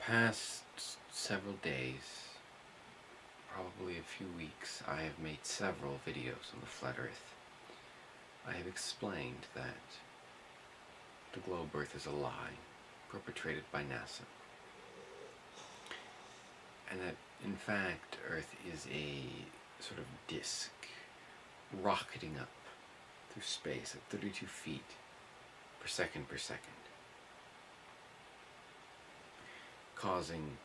past several days, probably a few weeks, I have made several videos on the flat earth. I have explained that the globe earth is a lie perpetrated by NASA. And that, in fact, Earth is a sort of disk rocketing up through space at 32 feet per second per second, causing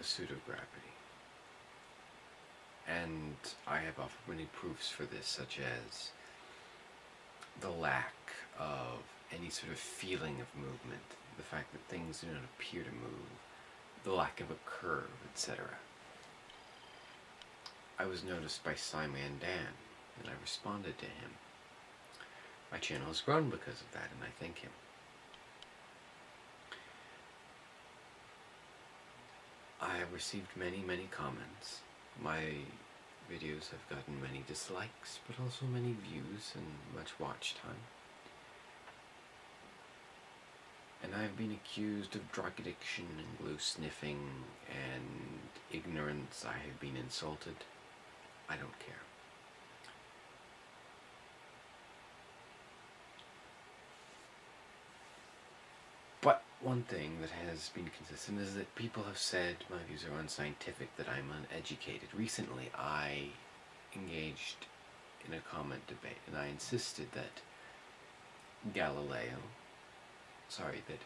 a pseudogravity. And I have offered many proofs for this, such as the lack of any sort of feeling of movement, the fact that things do not appear to move, the lack of a curve, etc. I was noticed by Simon Dan, and I responded to him. My channel has grown because of that, and I thank him. I have received many, many comments. My videos have gotten many dislikes, but also many views and much watch time. And I've been accused of drug addiction and glue sniffing and ignorance. I have been insulted. I don't care. But one thing that has been consistent is that people have said my views are unscientific, that I'm uneducated. Recently I engaged in a comment debate and I insisted that Galileo, sorry, that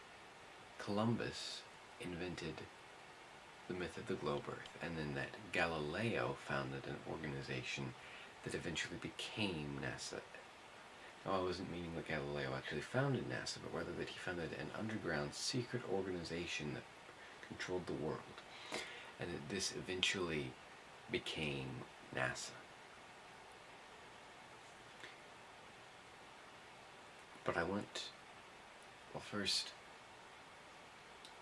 Columbus invented the myth of the globe earth and then that Galileo founded an organization that eventually became NASA now, I wasn't meaning that Galileo actually founded NASA, but rather that he founded an underground secret organization that controlled the world. And that this eventually became NASA. But I want, well first,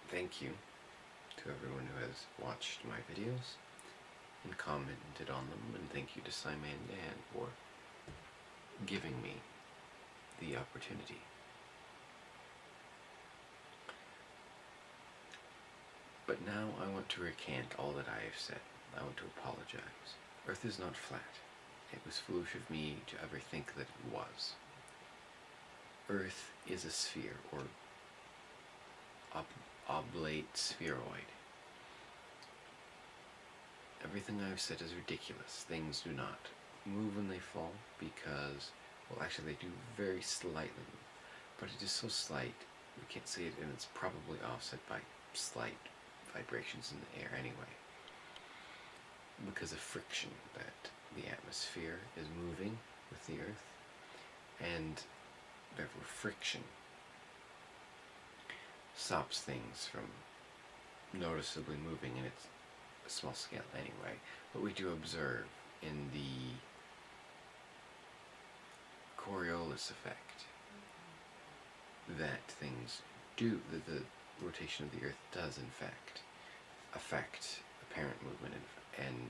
thank you to everyone who has watched my videos and commented on them, and thank you to Simon Dan for giving me the opportunity. But now I want to recant all that I have said. I want to apologize. Earth is not flat. It was foolish of me to ever think that it was. Earth is a sphere, or ob oblate spheroid. Everything I've said is ridiculous. Things do not move when they fall because well, actually, they do very slightly, but it is so slight we can't see it, and it's probably offset by slight vibrations in the air anyway. Because of friction that the atmosphere is moving with the Earth, and therefore friction stops things from noticeably moving, and it's a small scale anyway. But we do observe in the Coriolis effect that things do, that the rotation of the Earth does in fact affect apparent movement and, and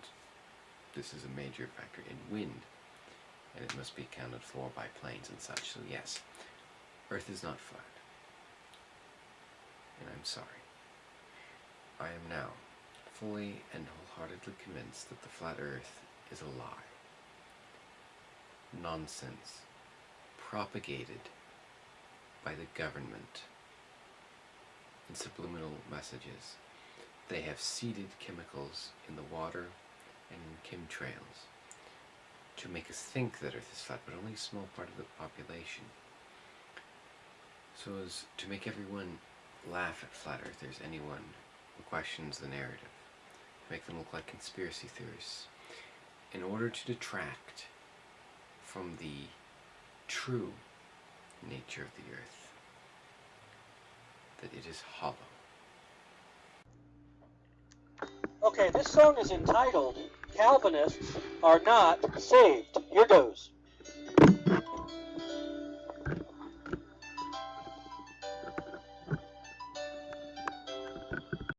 this is a major factor in wind and it must be accounted for by planes and such, so yes, Earth is not flat. And I'm sorry. I am now fully and wholeheartedly convinced that the flat Earth is a lie. Nonsense propagated by the government in subliminal messages. They have seeded chemicals in the water and in chemtrails to make us think that Earth is flat, but only a small part of the population. So as to make everyone laugh at flat earthers, anyone who questions the narrative, make them look like conspiracy theorists, in order to detract from the true nature of the earth, that it is hollow. Okay, this song is entitled Calvinists Are Not Saved. Here goes.